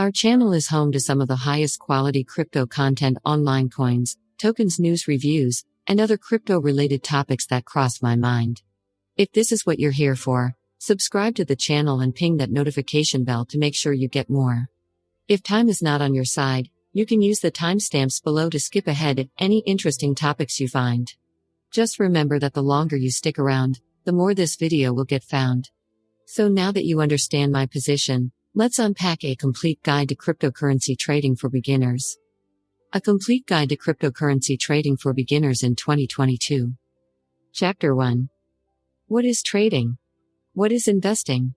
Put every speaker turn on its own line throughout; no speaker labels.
Our channel is home to some of the highest quality crypto content online coins, tokens, news reviews, and other crypto related topics that cross my mind. If this is what you're here for, subscribe to the channel and ping that notification bell to make sure you get more. If time is not on your side, you can use the timestamps below to skip ahead at any interesting topics you find. Just remember that the longer you stick around, the more this video will get found. So now that you understand my position, let's unpack a complete guide to cryptocurrency trading for beginners. A complete guide to cryptocurrency trading for beginners in 2022. Chapter 1 What is trading? What is investing?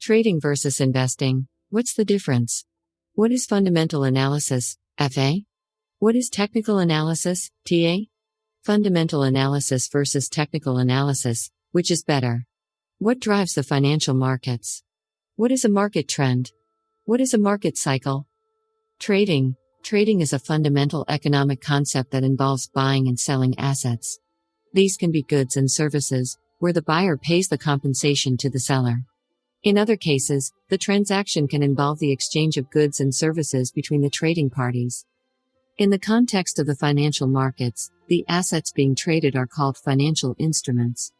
Trading versus investing, what's the difference? What is fundamental analysis, FA? What is technical analysis, TA? Fundamental analysis versus technical analysis, which is better? What drives the financial markets? What is a market trend? What is a market cycle? Trading. Trading is a fundamental economic concept that involves buying and selling assets. These can be goods and services, where the buyer pays the compensation to the seller. In other cases, the transaction can involve the exchange of goods and services between the trading parties. In the context of the financial markets, the assets being traded are called financial instruments.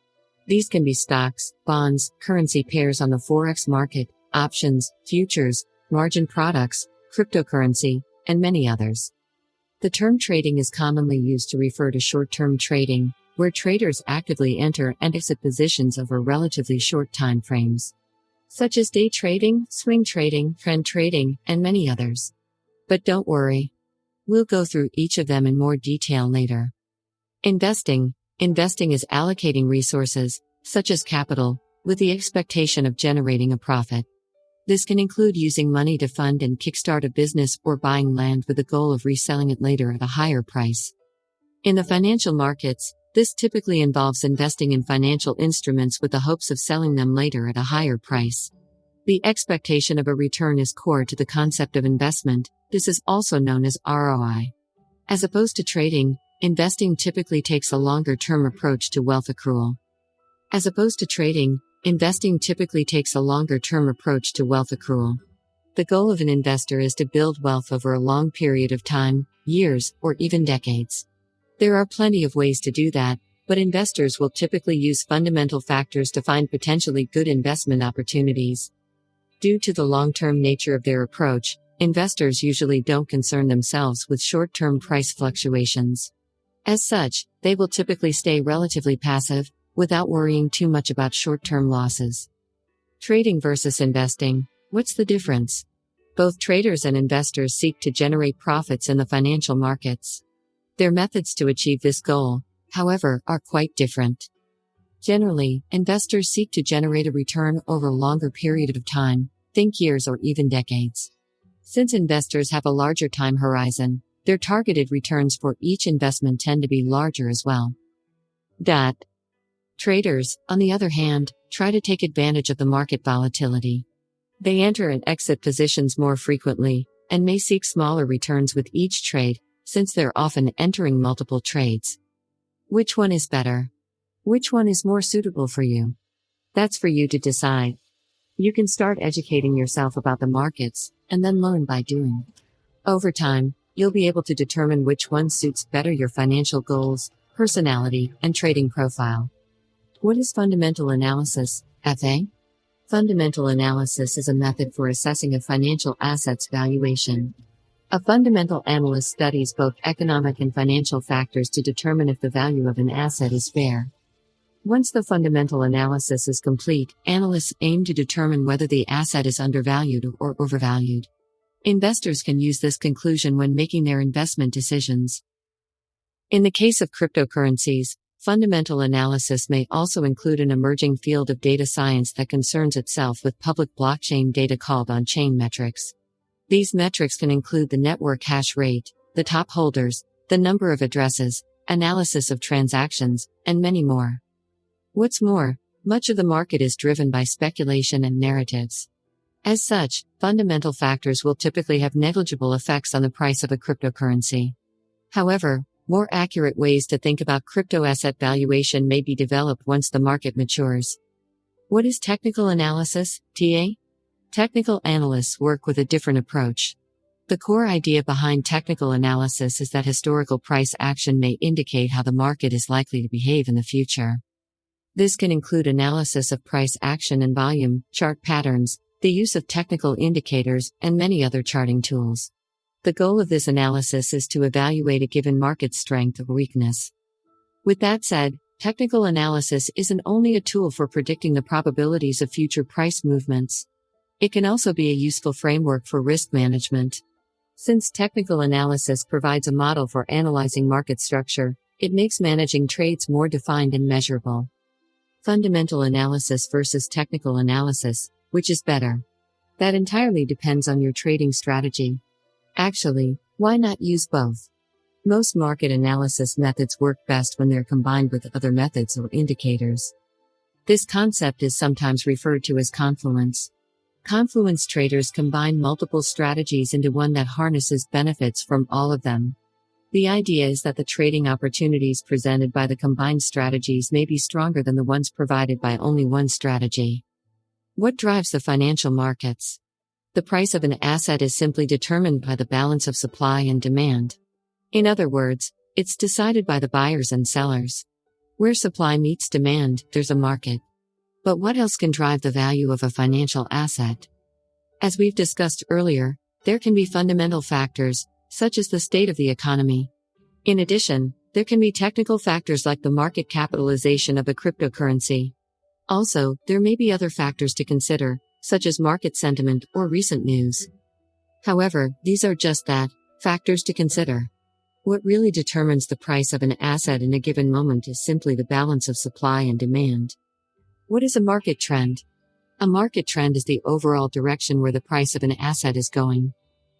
These can be stocks, bonds, currency pairs on the forex market, options, futures, margin products, cryptocurrency, and many others. The term trading is commonly used to refer to short term trading, where traders actively enter and exit positions over relatively short time frames, such as day trading, swing trading, trend trading, and many others. But don't worry. We'll go through each of them in more detail later. Investing Investing is allocating resources, such as capital, with the expectation of generating a profit. This can include using money to fund and kickstart a business or buying land with the goal of reselling it later at a higher price. In the financial markets, this typically involves investing in financial instruments with the hopes of selling them later at a higher price. The expectation of a return is core to the concept of investment, this is also known as ROI. As opposed to trading, investing typically takes a longer term approach to wealth accrual. As opposed to trading, investing typically takes a longer term approach to wealth accrual. The goal of an investor is to build wealth over a long period of time, years, or even decades. There are plenty of ways to do that, but investors will typically use fundamental factors to find potentially good investment opportunities. Due to the long term nature of their approach, investors usually don't concern themselves with short term price fluctuations. As such, they will typically stay relatively passive, without worrying too much about short term losses. Trading versus investing what's the difference? Both traders and investors seek to generate profits in the financial markets. Their methods to achieve this goal, however, are quite different. Generally, investors seek to generate a return over a longer period of time, think years or even decades. Since investors have a larger time horizon, their targeted returns for each investment tend to be larger as well. That Traders, on the other hand, try to take advantage of the market volatility. They enter and exit positions more frequently, and may seek smaller returns with each trade, since they're often entering multiple trades. Which one is better? Which one is more suitable for you? That's for you to decide. You can start educating yourself about the markets, and then learn by doing. Over time, you'll be able to determine which one suits better your financial goals, personality, and trading profile. What is fundamental analysis, FA? Fundamental analysis is a method for assessing a financial asset's valuation. A fundamental analyst studies both economic and financial factors to determine if the value of an asset is fair. Once the fundamental analysis is complete, analysts aim to determine whether the asset is undervalued or overvalued. Investors can use this conclusion when making their investment decisions. In the case of cryptocurrencies, fundamental analysis may also include an emerging field of data science that concerns itself with public blockchain data called on chain metrics. These metrics can include the network hash rate, the top holders, the number of addresses, analysis of transactions, and many more. What's more, much of the market is driven by speculation and narratives. As such, fundamental factors will typically have negligible effects on the price of a cryptocurrency. However, more accurate ways to think about crypto asset valuation may be developed once the market matures. What is technical analysis, TA? Technical analysts work with a different approach. The core idea behind technical analysis is that historical price action may indicate how the market is likely to behave in the future. This can include analysis of price action and volume, chart patterns, the use of technical indicators, and many other charting tools. The goal of this analysis is to evaluate a given market's strength or weakness. With that said, technical analysis isn't only a tool for predicting the probabilities of future price movements. It can also be a useful framework for risk management. Since technical analysis provides a model for analyzing market structure, it makes managing trades more defined and measurable. Fundamental analysis versus technical analysis, which is better? That entirely depends on your trading strategy. Actually, why not use both? Most market analysis methods work best when they're combined with other methods or indicators. This concept is sometimes referred to as confluence. Confluence traders combine multiple strategies into one that harnesses benefits from all of them. The idea is that the trading opportunities presented by the combined strategies may be stronger than the ones provided by only one strategy. What drives the financial markets? The price of an asset is simply determined by the balance of supply and demand. In other words, it's decided by the buyers and sellers. Where supply meets demand, there's a market. But what else can drive the value of a financial asset? As we've discussed earlier, there can be fundamental factors, such as the state of the economy. In addition, there can be technical factors like the market capitalization of a cryptocurrency. Also, there may be other factors to consider, such as market sentiment or recent news. However, these are just that factors to consider. What really determines the price of an asset in a given moment is simply the balance of supply and demand. What is a market trend? A market trend is the overall direction where the price of an asset is going.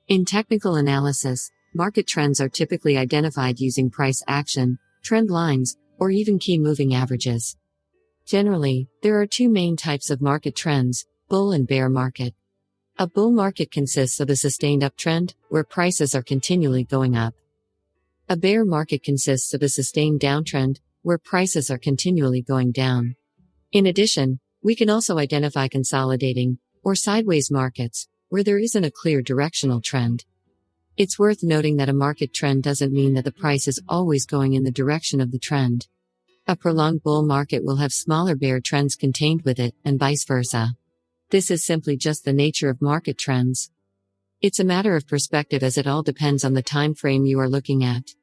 In technical analysis, market trends are typically identified using price action, trend lines, or even key moving averages. Generally, there are two main types of market trends bull and bear market. A bull market consists of a sustained uptrend, where prices are continually going up. A bear market consists of a sustained downtrend, where prices are continually going down. In addition, we can also identify consolidating or sideways markets where there isn't a clear directional trend. It's worth noting that a market trend doesn't mean that the price is always going in the direction of the trend. A prolonged bull market will have smaller bear trends contained with it, and vice versa. This is simply just the nature of market trends. It's a matter of perspective as it all depends on the time frame you are looking at.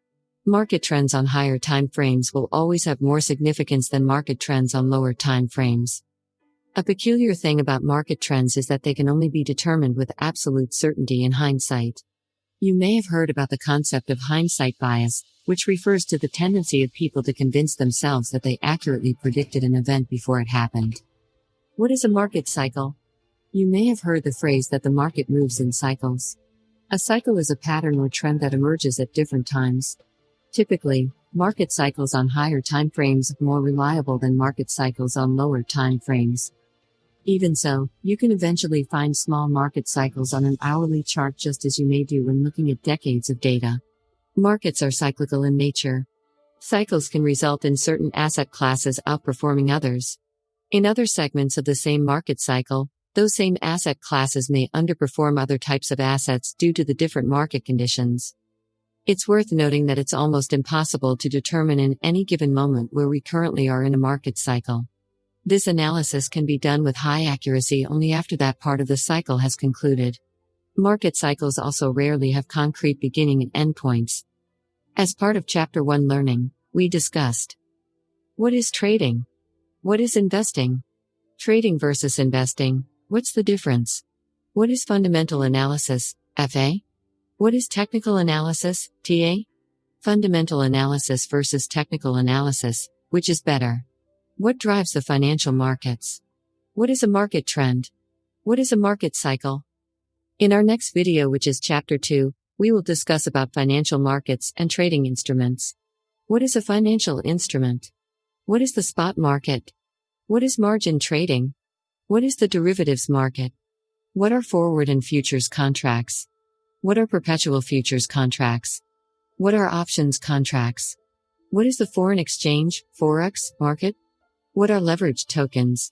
Market trends on higher time frames will always have more significance than market trends on lower time frames. A peculiar thing about market trends is that they can only be determined with absolute certainty in hindsight. You may have heard about the concept of hindsight bias, which refers to the tendency of people to convince themselves that they accurately predicted an event before it happened. What is a market cycle? You may have heard the phrase that the market moves in cycles. A cycle is a pattern or trend that emerges at different times. Typically, market cycles on higher time frames are more reliable than market cycles on lower time frames. Even so, you can eventually find small market cycles on an hourly chart just as you may do when looking at decades of data. Markets are cyclical in nature. Cycles can result in certain asset classes outperforming others. In other segments of the same market cycle, those same asset classes may underperform other types of assets due to the different market conditions. It's worth noting that it's almost impossible to determine in any given moment where we currently are in a market cycle. This analysis can be done with high accuracy only after that part of the cycle has concluded. Market cycles also rarely have concrete beginning and endpoints. As part of Chapter 1 Learning, we discussed What is trading? What is investing? Trading versus investing, what's the difference? What is fundamental analysis, FA? What is technical analysis, TA? Fundamental analysis versus technical analysis, which is better? What drives the financial markets? What is a market trend? What is a market cycle? In our next video, which is chapter 2, we will discuss about financial markets and trading instruments. What is a financial instrument? What is the spot market? What is margin trading? What is the derivatives market? What are forward and futures contracts? What are perpetual futures contracts? What are options contracts? What is the foreign exchange, Forex, market? What are leveraged tokens?